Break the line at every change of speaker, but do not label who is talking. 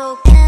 okay.